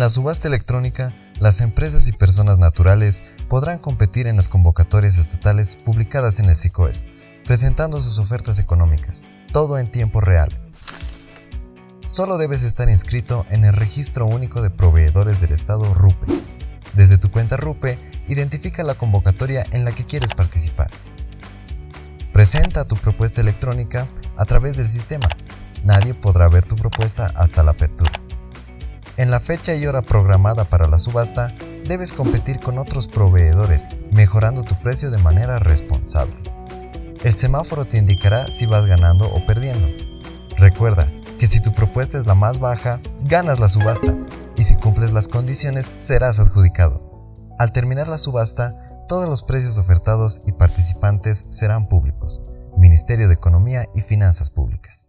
En la subasta electrónica, las empresas y personas naturales podrán competir en las convocatorias estatales publicadas en el SICOES, presentando sus ofertas económicas, todo en tiempo real. Solo debes estar inscrito en el Registro Único de Proveedores del Estado RUPE. Desde tu cuenta RUPE, identifica la convocatoria en la que quieres participar. Presenta tu propuesta electrónica a través del sistema. Nadie podrá ver tu propuesta hasta la apertura. En la fecha y hora programada para la subasta, debes competir con otros proveedores, mejorando tu precio de manera responsable. El semáforo te indicará si vas ganando o perdiendo. Recuerda que si tu propuesta es la más baja, ganas la subasta, y si cumples las condiciones, serás adjudicado. Al terminar la subasta, todos los precios ofertados y participantes serán públicos. Ministerio de Economía y Finanzas Públicas.